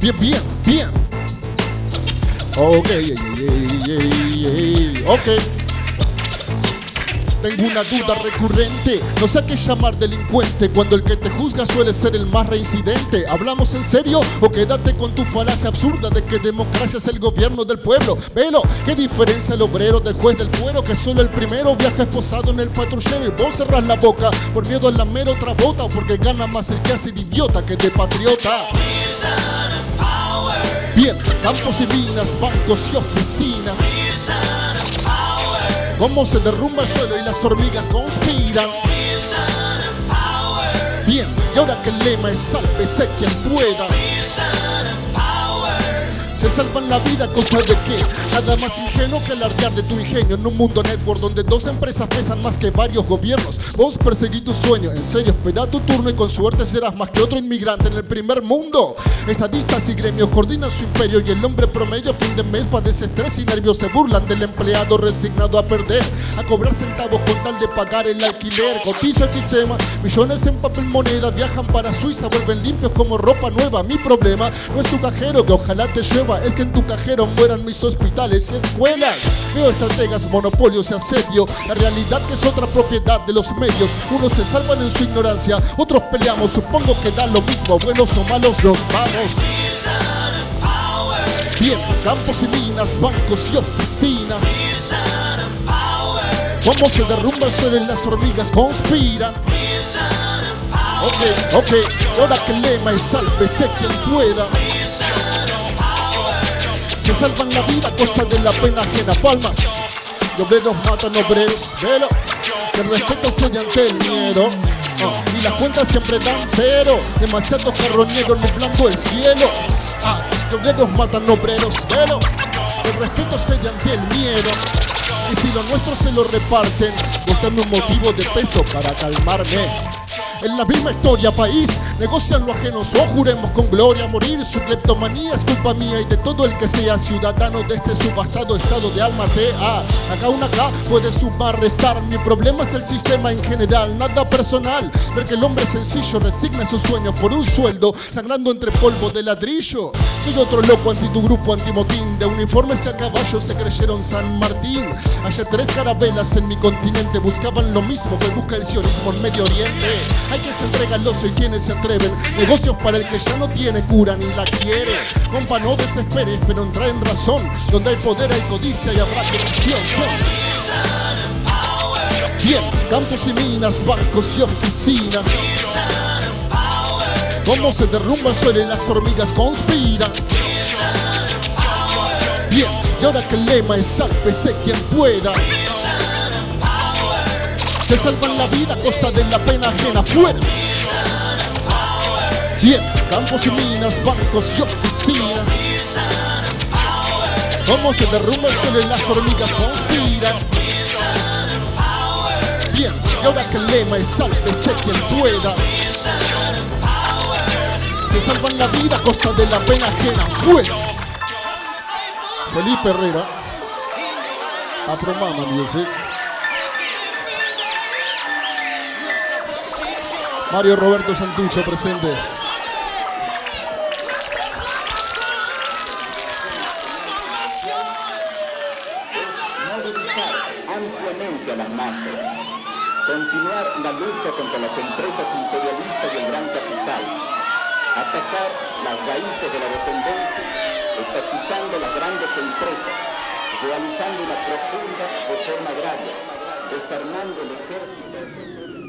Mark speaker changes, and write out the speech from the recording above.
Speaker 1: Bien, bien, bien. Ok, ok. Tengo una duda recurrente, no sé a qué llamar delincuente cuando el que te juzga suele ser el más reincidente. ¿Hablamos en serio o quédate con tu falacia absurda de que democracia es el gobierno del pueblo? Velo, ¿qué diferencia el obrero del juez del fuero que solo el primero viaja esposado en el patrullero y vos cerrás la boca por miedo a la mera otra bota porque gana más el que hace de idiota que de patriota? Campos y minas, bancos y oficinas. Cómo se derrumba el suelo y las hormigas conspiran. Bien, y ahora que el lema es sálvese quien pueda. Salvan la vida a costa de qué? Nada más ingenuo que alardear de tu ingenio en un mundo network donde dos empresas pesan más que varios gobiernos. Vos perseguí tu sueño, en serio, espera tu turno y con suerte serás más que otro inmigrante en el primer mundo. Estadistas y gremios coordinan su imperio y el hombre promedio fin de mes padece estrés y nervios. Se burlan del empleado resignado a perder, a cobrar centavos con tal de pagar el alquiler. Cotiza el sistema, millones en papel moneda viajan para Suiza, vuelven limpios como ropa nueva. Mi problema no es tu cajero que ojalá te lleva, es que en tu cajero mueran mis hospitales y escuelas. Veo estrategas, monopolios y asedio, la realidad que es otra propiedad de los medios. Unos se salvan en su ignorancia, otros peleamos, supongo que da lo mismo, buenos o malos los vamos. Bien, campos y minas, bancos y oficinas. Cómo se derrumba el suelo y las hormigas conspiran. Ok, ok, ahora que el lema es sálvese quien pueda. Se salvan la vida a costa de la pena ajena. Palmas. Y obreros matan obreros. Velo. Que el respeto se ante el miedo. Ah, y las cuentas siempre dan cero. Demasiados carroñeros nublando el cielo. Ah, matan obreros. Velo. Que el respeto se ante el miedo. Si lo nuestro se lo reparten, buscando un motivo de peso para calmarme. En la misma historia, país, negocian lo ajeno, o juremos con gloria morir. Su cleptomanía es culpa mía y de todo el que sea ciudadano de este subastado estado de alma TA. Acá una acá puede sumar, restar. Mi problema es el sistema en general, nada personal. Ver que el hombre sencillo resigna sus sueños por un sueldo, sangrando entre polvo de ladrillo. Soy otro loco anti tu grupo, antimotín, de uniformes que a caballo se creyeron San Martín. Ayer tres carabelas en mi continente buscaban lo mismo que busca el sionismo en Medio Oriente. Hay que se entrega el oso y quienes se atreven. Negocios para el que ya no tiene cura ni la quiere. Compa, no desesperes, pero entra en razón. Donde hay poder hay codicia y habrá corrupción. Bien, campos y minas, bancos y oficinas. Cómo se derrumba el las hormigas conspiran. Y ahora que el lema es sálvese quien pueda. Se salvan la vida a costa de la pena ajena fuera. Bien, campos y minas, bancos y oficinas. Cómo se derrumba el suelo y las hormigas conspiran. Bien, y ahora que el lema es sálvese quien pueda. Se salvan la vida a costa de la pena ajena fuera. Felipe Herrera. Apromama Music. Mario Roberto Santucho presente.
Speaker 2: ampliamente a las masas, continuar la lucha contra las empresas imperialistas y el gran capital, atacar las raíces de la dependencia, estatizando las grandes empresas, realizando una profunda reforma agraria, desarmando el ejército.